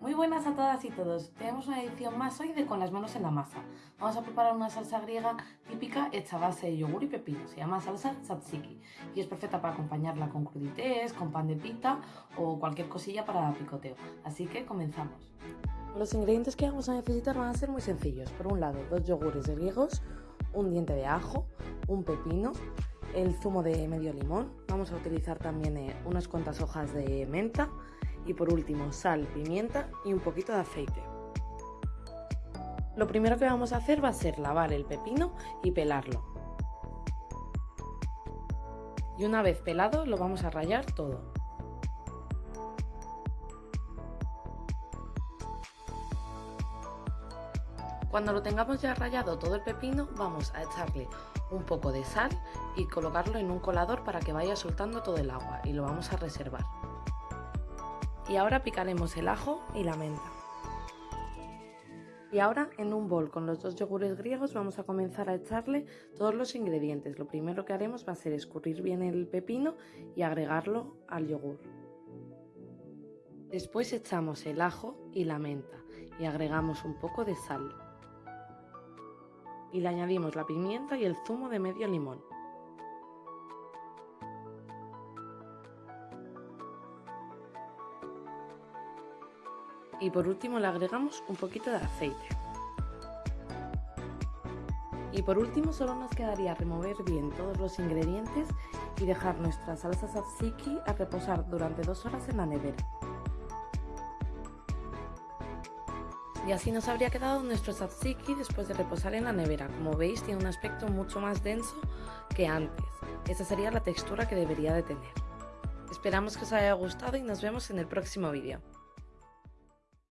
Muy buenas a todas y todos. Tenemos una edición más hoy de Con las manos en la masa. Vamos a preparar una salsa griega típica hecha a base de yogur y pepino. Se llama salsa tzatziki y es perfecta para acompañarla con crudités, con pan de pita o cualquier cosilla para picoteo. Así que comenzamos. Los ingredientes que vamos a necesitar van a ser muy sencillos. Por un lado, dos yogures griegos, un diente de ajo, un pepino, el zumo de medio limón. Vamos a utilizar también eh, unas cuantas hojas de menta y por último sal, pimienta y un poquito de aceite. Lo primero que vamos a hacer va a ser lavar el pepino y pelarlo. Y una vez pelado lo vamos a rallar todo. Cuando lo tengamos ya rallado todo el pepino vamos a echarle un poco de sal y colocarlo en un colador para que vaya soltando todo el agua y lo vamos a reservar. Y ahora picaremos el ajo y la menta. Y ahora en un bol con los dos yogures griegos vamos a comenzar a echarle todos los ingredientes. Lo primero que haremos va a ser escurrir bien el pepino y agregarlo al yogur. Después echamos el ajo y la menta y agregamos un poco de sal. Y le añadimos la pimienta y el zumo de medio limón. Y por último le agregamos un poquito de aceite. Y por último solo nos quedaría remover bien todos los ingredientes y dejar nuestra salsa tzatziki a reposar durante dos horas en la nevera. Y así nos habría quedado nuestro tzatziki después de reposar en la nevera. Como veis tiene un aspecto mucho más denso que antes. Esa sería la textura que debería de tener. Esperamos que os haya gustado y nos vemos en el próximo vídeo.